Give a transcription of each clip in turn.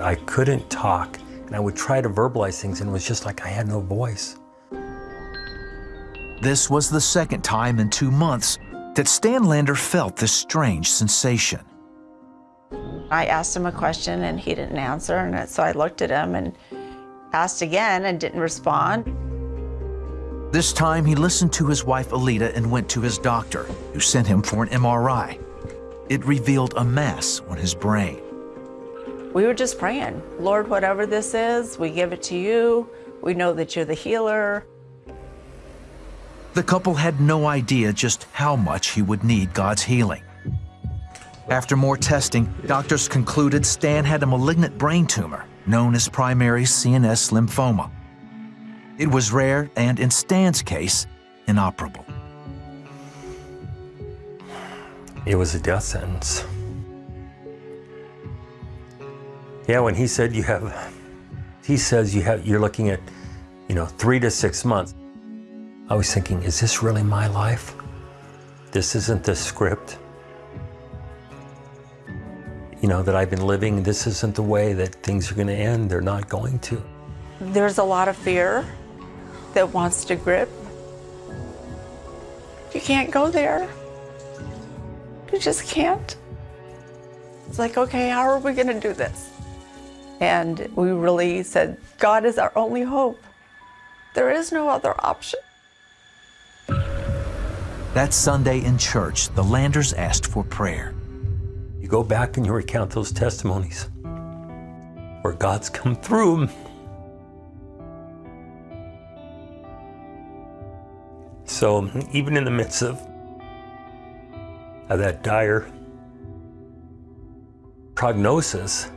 I couldn't talk, and I would try to verbalize things, and it was just like I had no voice. This was the second time in two months that Stan Lander felt this strange sensation. I asked him a question and he didn't answer, and so I looked at him and asked again and didn't respond. This time he listened to his wife Alita and went to his doctor, who sent him for an MRI. It revealed a mass on his brain. We were just praying, Lord, whatever this is, we give it to you. We know that you're the healer. The couple had no idea just how much he would need God's healing. After more testing, doctors concluded Stan had a malignant brain tumor known as primary CNS lymphoma. It was rare and, in Stan's case, inoperable. It was a death sentence. Yeah, when he said you have, he says you have, you're looking at, you know, three to six months. I was thinking, is this really my life? This isn't the script. You know, that I've been living, this isn't the way that things are going to end. They're not going to. There's a lot of fear that wants to grip. You can't go there. You just can't. It's like, okay, how are we going to do this? And we really said, God is our only hope. There is no other option. That Sunday in church, the Landers asked for prayer. You go back and you recount those testimonies where God's come through. So even in the midst of, of that dire prognosis,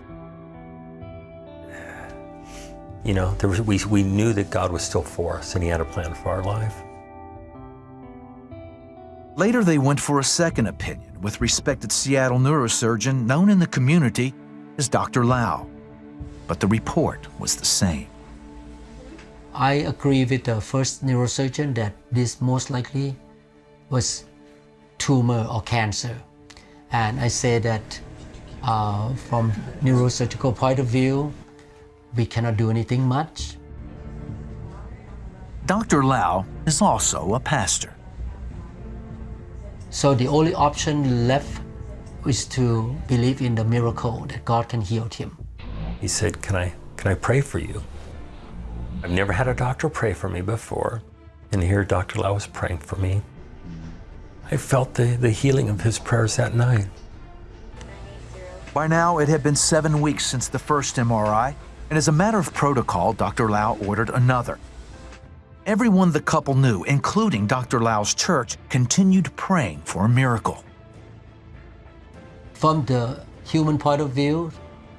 you know, there was, we, we knew that God was still for us and he had a plan for our life. Later, they went for a second opinion with respected Seattle neurosurgeon known in the community as Dr. Lau. But the report was the same. I agree with the first neurosurgeon that this most likely was tumor or cancer. And I say that uh, from neurosurgical point of view, we cannot do anything much. Dr. Lau is also a pastor. So the only option left is to believe in the miracle that God can heal him. He said, can I, can I pray for you? I've never had a doctor pray for me before. And here Dr. Lau was praying for me. I felt the, the healing of his prayers that night. By now, it had been seven weeks since the first MRI, and as a matter of protocol, Dr. Lau ordered another. Everyone the couple knew, including Dr. Lau's church, continued praying for a miracle. From the human point of view,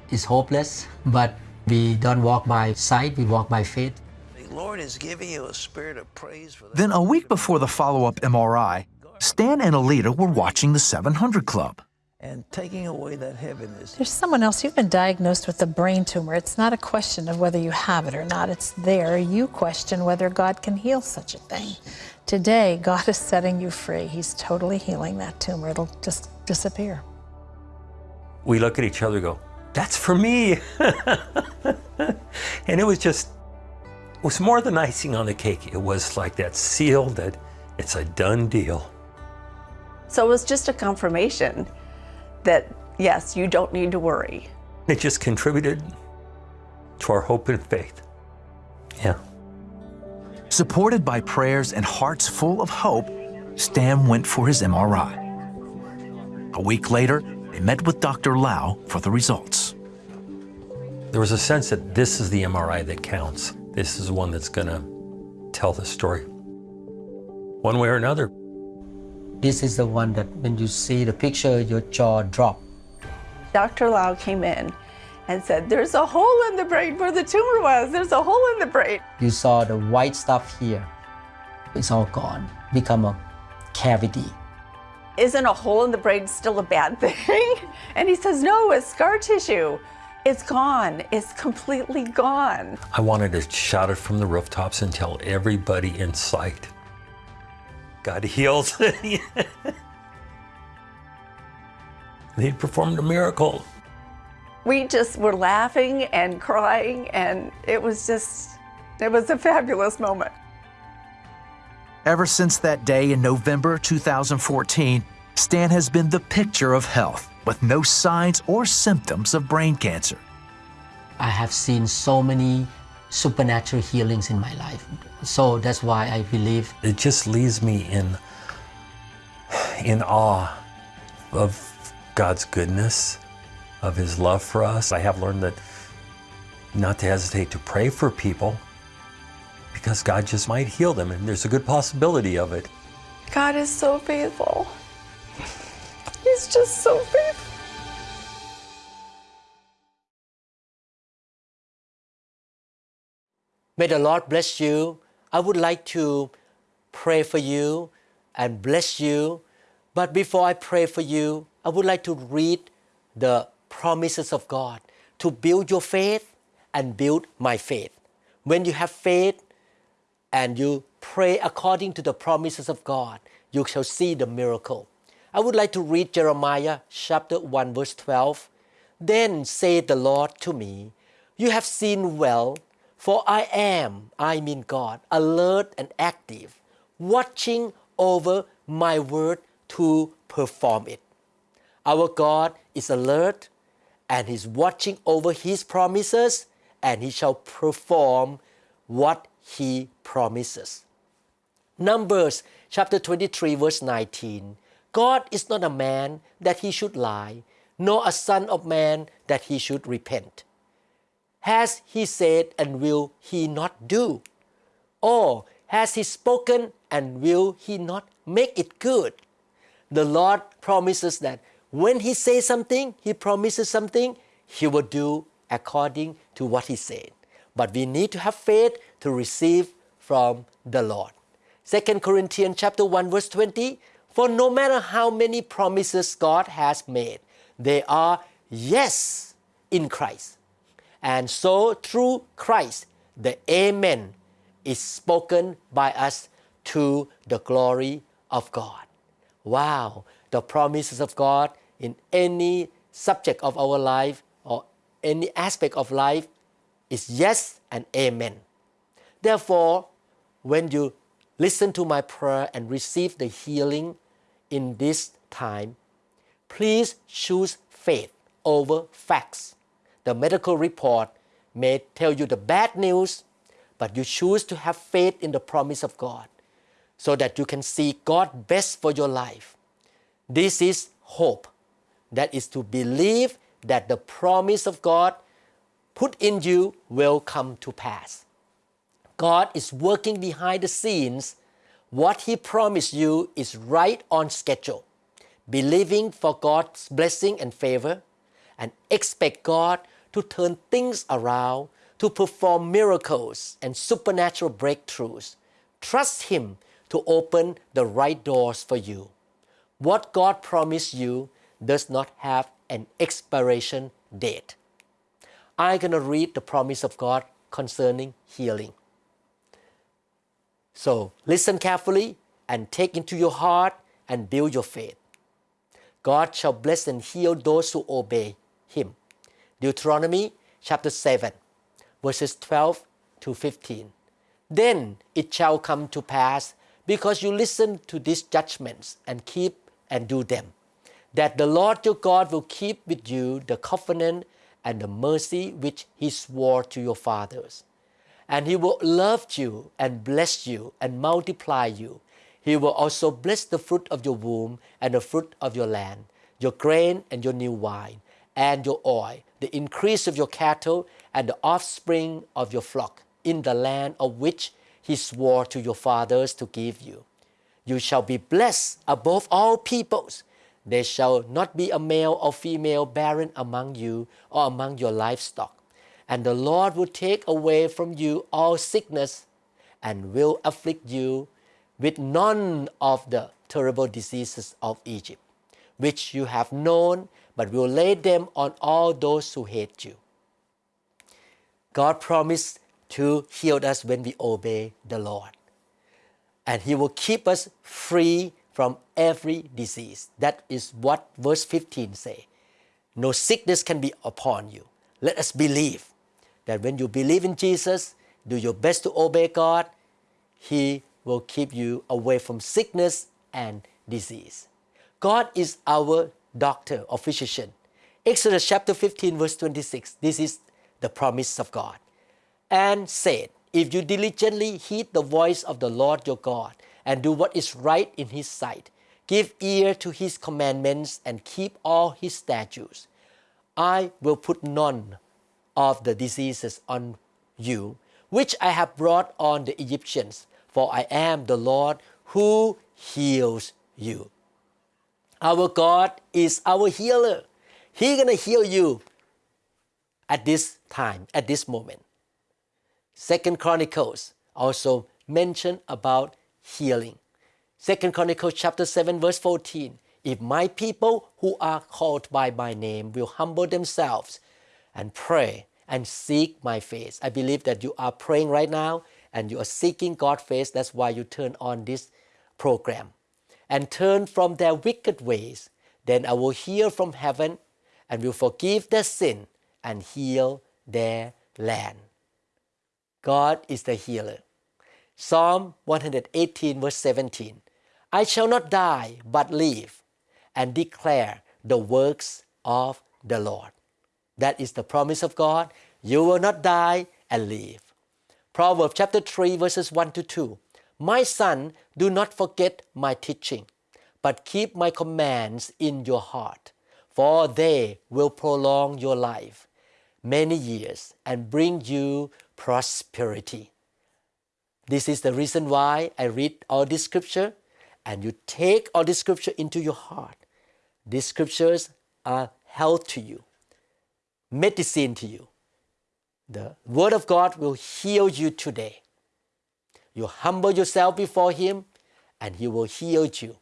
it's hopeless, but we don't walk by sight, we walk by faith. The Lord is giving you a spirit of praise for that. Then, a week before the follow up MRI, Stan and Alita were watching the 700 Club. And taking away that heaviness. There's someone else. You've been diagnosed with a brain tumor. It's not a question of whether you have it or not. It's there. You question whether God can heal such a thing. Today, God is setting you free. He's totally healing that tumor. It'll just disappear. We look at each other and go, that's for me. and it was just, it was more than icing on the cake. It was like that seal that it's a done deal. So it was just a confirmation that, yes, you don't need to worry. It just contributed to our hope and faith. Yeah. Supported by prayers and hearts full of hope, Stan went for his MRI. A week later, they met with Dr. Lau for the results. There was a sense that this is the MRI that counts. This is the one that's going to tell the story. One way or another. This is the one that when you see the picture, your jaw drop. Dr. Lau came in and said, there's a hole in the brain where the tumor was. There's a hole in the brain. You saw the white stuff here. It's all gone, become a cavity. Isn't a hole in the brain still a bad thing? And he says, no, it's scar tissue. It's gone. It's completely gone. I wanted to shout it from the rooftops and tell everybody in sight. God heals. he performed a miracle. We just were laughing and crying, and it was just, it was a fabulous moment. Ever since that day in November 2014, Stan has been the picture of health with no signs or symptoms of brain cancer. I have seen so many supernatural healings in my life. So that's why I believe It just leaves me in in awe of God's goodness, of his love for us. I have learned that not to hesitate to pray for people because God just might heal them and there's a good possibility of it. God is so faithful. He's just so faithful. May the Lord bless you. I would like to pray for you and bless you. But before I pray for you, I would like to read the promises of God to build your faith and build my faith. When you have faith and you pray according to the promises of God, you shall see the miracle. I would like to read Jeremiah chapter 1 verse 12. Then said the Lord to me, You have seen well, for I am, I mean God, alert and active, watching over my word to perform it. Our God is alert and He's watching over His promises and He shall perform what He promises. Numbers chapter 23, verse 19. God is not a man that he should lie, nor a son of man that he should repent. Has he said and will he not do? Or has he spoken and will he not make it good? The Lord promises that when he says something, he promises something, he will do according to what he said. But we need to have faith to receive from the Lord. 2 Corinthians chapter 1 verse 20 For no matter how many promises God has made, they are yes in Christ. And so through Christ, the Amen is spoken by us to the glory of God. Wow, the promises of God in any subject of our life or any aspect of life is yes and amen. Therefore, when you listen to my prayer and receive the healing in this time, please choose faith over facts. The medical report may tell you the bad news, but you choose to have faith in the promise of God so that you can see God best for your life. This is hope. That is to believe that the promise of God put in you will come to pass. God is working behind the scenes. What He promised you is right on schedule. Believing for God's blessing and favor, and expect God to turn things around, to perform miracles and supernatural breakthroughs. Trust Him to open the right doors for you. What God promised you does not have an expiration date. I'm going to read the promise of God concerning healing. So listen carefully and take into your heart and build your faith. God shall bless and heal those who obey Him. Deuteronomy chapter 7, verses 12 to 15. Then it shall come to pass, because you listen to these judgments and keep and do them, that the Lord your God will keep with you the covenant and the mercy which he swore to your fathers. And he will love you and bless you and multiply you. He will also bless the fruit of your womb and the fruit of your land, your grain and your new wine, and your oil, the increase of your cattle and the offspring of your flock, in the land of which he swore to your fathers to give you. You shall be blessed above all peoples. There shall not be a male or female barren among you or among your livestock. And the Lord will take away from you all sickness and will afflict you with none of the terrible diseases of Egypt, which you have known, but will lay them on all those who hate you. God promised to heal us when we obey the Lord. And He will keep us free from every disease. That is what verse 15 say. no sickness can be upon you. Let us believe that when you believe in Jesus, do your best to obey God, He will keep you away from sickness and disease. God is our doctor or physician. Exodus chapter 15, verse 26. This is the promise of God. And said, If you diligently heed the voice of the Lord your God and do what is right in His sight, give ear to His commandments and keep all His statutes, I will put none of the diseases on you, which I have brought on the Egyptians, for I am the Lord who heals you. Our God is our healer. He gonna heal you at this time, at this moment. Second Chronicles also mention about healing. Second Chronicles chapter 7 verse 14. If my people who are called by my name will humble themselves and pray and seek my face. I believe that you are praying right now and you are seeking God's face. That's why you turn on this program. And turn from their wicked ways. Then I will hear from heaven and will forgive their sin and heal their land. God is the healer. Psalm 118, verse 17 I shall not die, but live and declare the works of the Lord. That is the promise of God. You will not die and live. Proverbs chapter 3, verses 1 to 2. My son, do not forget my teaching, but keep my commands in your heart, for they will prolong your life many years and bring you prosperity. This is the reason why I read all this scripture and you take all this scripture into your heart. These scriptures are health to you, medicine to you. The Word of God will heal you today. You humble yourself before Him and He will heal you.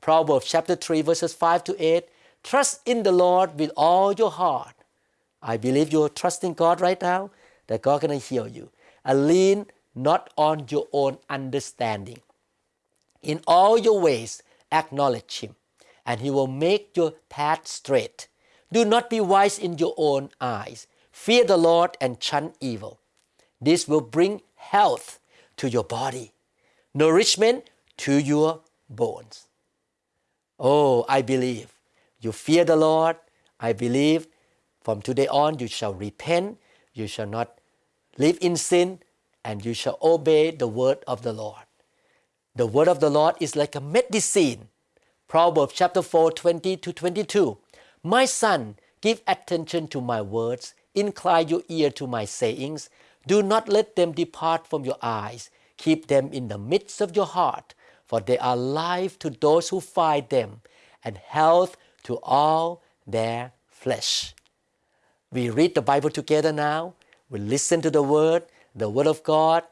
Proverbs chapter 3, verses 5 to 8 Trust in the Lord with all your heart. I believe you're trusting God right now that God gonna heal you. And lean not on your own understanding. In all your ways, acknowledge Him, and He will make your path straight. Do not be wise in your own eyes. Fear the Lord and shun evil. This will bring health to your body, nourishment to your bones. Oh, I believe you fear the Lord. I believe from today on you shall repent, you shall not live in sin, and you shall obey the word of the Lord. The word of the Lord is like a medicine. Proverbs chapter 4, 20 to 22. My son, give attention to my words, incline your ear to my sayings. Do not let them depart from your eyes. Keep them in the midst of your heart, for they are life to those who find them, and health to all their flesh. We read the Bible together now. We listen to the Word, the Word of God.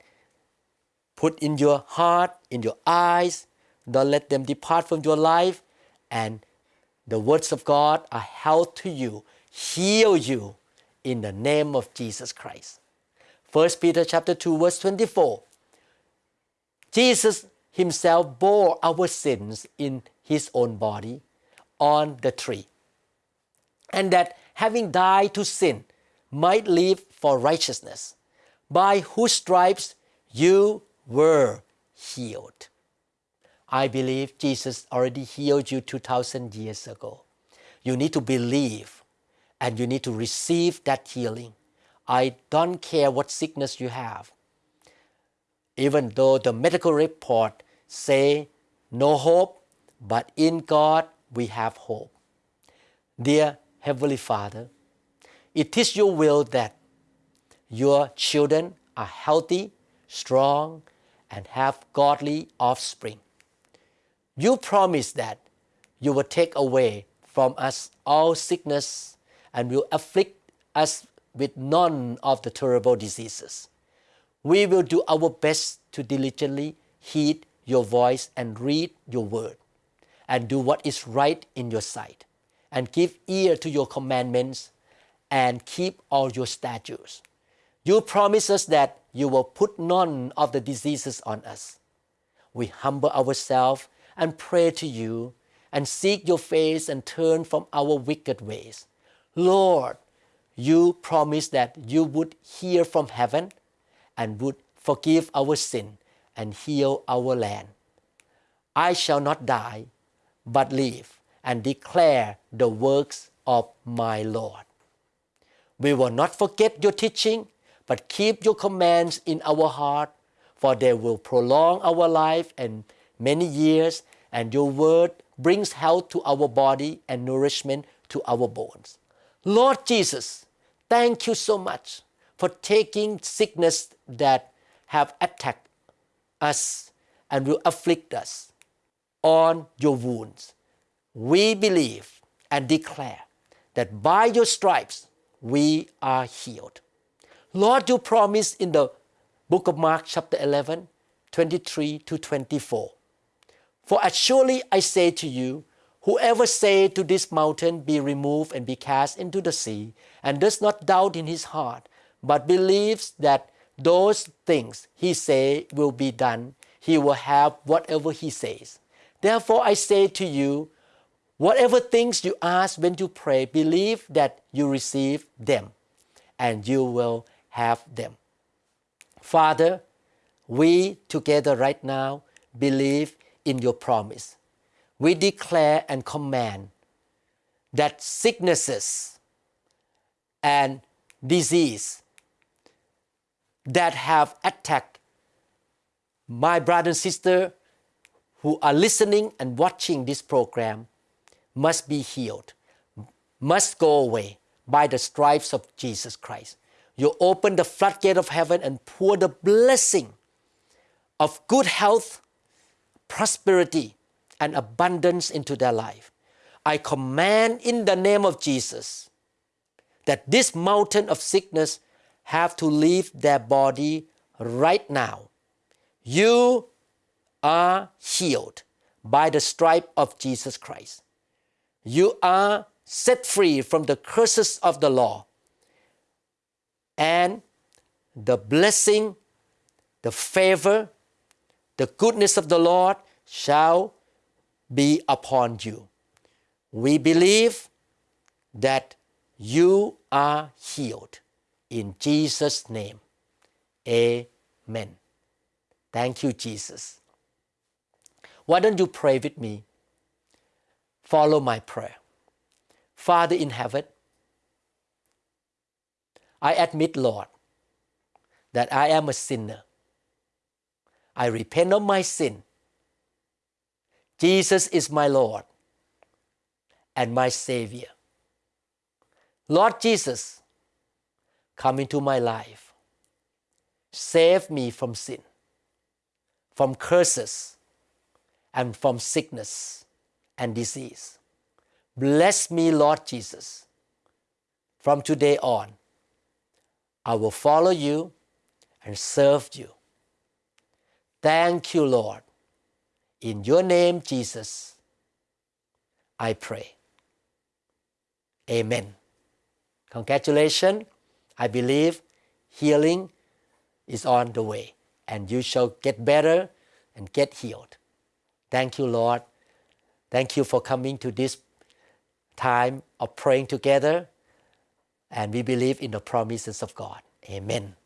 Put in your heart, in your eyes. Don't let them depart from your life. And the words of God are health to you, heal you in the name of Jesus Christ. 1 Peter chapter 2 verse 24. Jesus himself bore our sins in his own body on the tree. And that having died to sin might live for righteousness, by whose stripes you were healed. I believe Jesus already healed you 2,000 years ago. You need to believe and you need to receive that healing. I don't care what sickness you have. Even though the medical report say no hope, but in God we have hope. Dear Heavenly Father, it is your will that your children are healthy, strong, and have godly offspring. You promise that you will take away from us all sickness and will afflict us with none of the terrible diseases. We will do our best to diligently heed your voice and read your word and do what is right in your sight and give ear to your commandments and keep all your statutes. You promise us that you will put none of the diseases on us. We humble ourselves and pray to you and seek your face and turn from our wicked ways. Lord, you promised that you would hear from heaven and would forgive our sin and heal our land. I shall not die, but live and declare the works of my Lord. We will not forget your teaching, but keep your commands in our heart, for they will prolong our life and many years, and your word brings health to our body and nourishment to our bones. Lord Jesus, thank you so much for taking sickness that have attacked us and will afflict us on your wounds. We believe and declare that by your stripes we are healed. Lord, you promised in the book of Mark, chapter 11, 23 to 24. For as surely I say to you, whoever say to this mountain, Be removed and be cast into the sea, and does not doubt in his heart, but believes that those things he say will be done, he will have whatever he says. Therefore I say to you, whatever things you ask when you pray, believe that you receive them, and you will have them. Father, we together right now believe in your promise. We declare and command that sicknesses and disease that have attacked my brother and sister who are listening and watching this program must be healed, must go away by the stripes of Jesus Christ. You open the floodgate of heaven and pour the blessing of good health, prosperity, and abundance into their life. I command in the name of Jesus that this mountain of sickness have to leave their body right now. You are healed by the stripe of Jesus Christ. You are set free from the curses of the law. And the blessing, the favor, the goodness of the Lord shall be upon you. We believe that you are healed. In Jesus' name, amen. Thank you, Jesus. Why don't you pray with me? Follow my prayer. Father in heaven, I admit, Lord, that I am a sinner. I repent of my sin. Jesus is my Lord and my Savior. Lord Jesus, come into my life. Save me from sin, from curses, and from sickness and disease. Bless me, Lord Jesus. From today on, I will follow you and serve you. Thank you, Lord. In your name, Jesus, I pray. Amen. Congratulations. I believe healing is on the way, and you shall get better and get healed. Thank you, Lord. Thank you for coming to this time of praying together. And we believe in the promises of God. Amen.